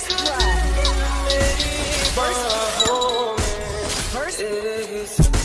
First blood. First. First.